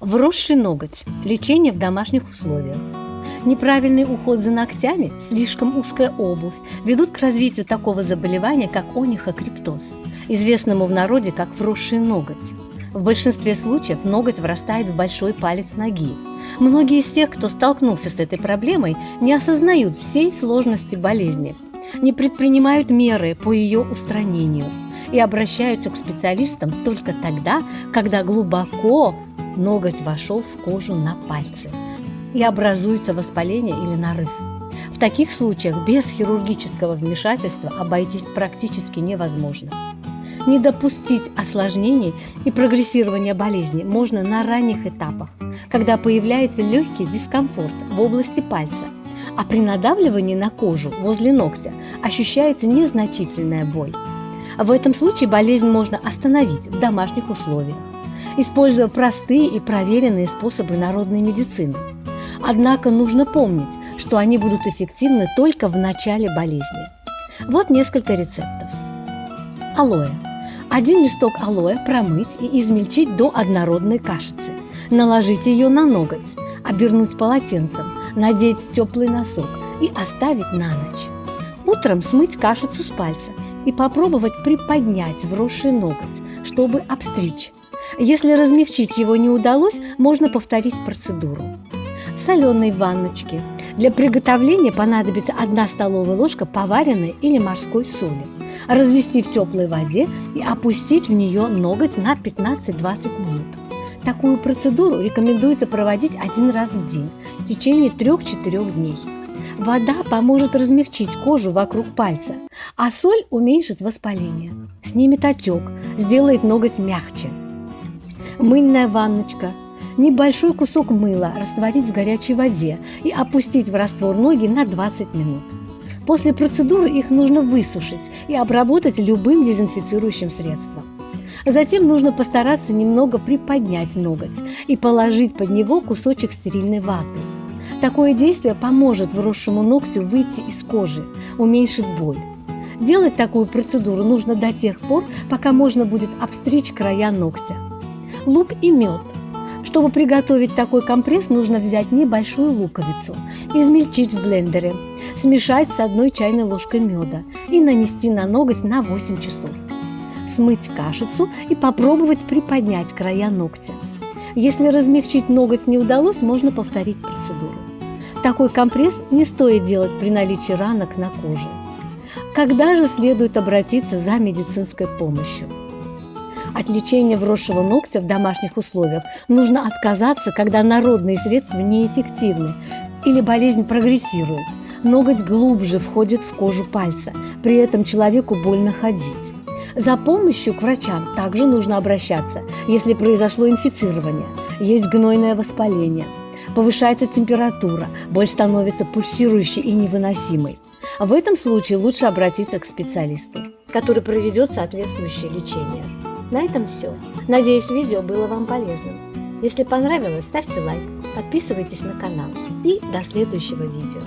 Вросший ноготь. Лечение в домашних условиях. Неправильный уход за ногтями, слишком узкая обувь ведут к развитию такого заболевания, как онихокриптоз, известному в народе как вросший ноготь. В большинстве случаев ноготь врастает в большой палец ноги. Многие из тех, кто столкнулся с этой проблемой, не осознают всей сложности болезни, не предпринимают меры по ее устранению и обращаются к специалистам только тогда, когда глубоко ноготь вошел в кожу на пальце и образуется воспаление или нарыв. В таких случаях без хирургического вмешательства обойтись практически невозможно. Не допустить осложнений и прогрессирования болезни можно на ранних этапах, когда появляется легкий дискомфорт в области пальца, а при надавливании на кожу возле ногтя ощущается незначительная боль. В этом случае болезнь можно остановить в домашних условиях, используя простые и проверенные способы народной медицины. Однако нужно помнить, что они будут эффективны только в начале болезни. Вот несколько рецептов. Алоэ. Один листок алоэ промыть и измельчить до однородной кашицы. Наложить ее на ноготь, обернуть полотенцем, надеть теплый носок и оставить на ночь. Утром смыть кашицу с пальца и попробовать приподнять вросший ноготь, чтобы обстричь. Если размягчить его не удалось, можно повторить процедуру. Соленые ванночки. Для приготовления понадобится 1 столовая ложка поваренной или морской соли. Развести в теплой воде и опустить в нее ноготь на 15-20 минут. Такую процедуру рекомендуется проводить один раз в день в течение 3-4 дней. Вода поможет размягчить кожу вокруг пальца, а соль уменьшит воспаление, снимет отек, сделает ноготь мягче. Мыльная ванночка. Небольшой кусок мыла растворить в горячей воде и опустить в раствор ноги на 20 минут. После процедуры их нужно высушить и обработать любым дезинфицирующим средством. Затем нужно постараться немного приподнять ноготь и положить под него кусочек стерильной ваты. Такое действие поможет вросшему ногтю выйти из кожи, уменьшит боль. Делать такую процедуру нужно до тех пор, пока можно будет обстричь края ногтя. Лук и мед. Чтобы приготовить такой компресс, нужно взять небольшую луковицу, измельчить в блендере, смешать с одной чайной ложкой меда и нанести на ноготь на 8 часов смыть кашицу и попробовать приподнять края ногтя. Если размягчить ноготь не удалось, можно повторить процедуру. Такой компресс не стоит делать при наличии ранок на коже. Когда же следует обратиться за медицинской помощью? От лечения вросшего ногтя в домашних условиях нужно отказаться, когда народные средства неэффективны или болезнь прогрессирует. Ноготь глубже входит в кожу пальца, при этом человеку больно ходить. За помощью к врачам также нужно обращаться, если произошло инфицирование, есть гнойное воспаление, повышается температура, боль становится пульсирующей и невыносимой. В этом случае лучше обратиться к специалисту, который проведет соответствующее лечение. На этом все. Надеюсь, видео было вам полезным. Если понравилось, ставьте лайк, подписывайтесь на канал и до следующего видео.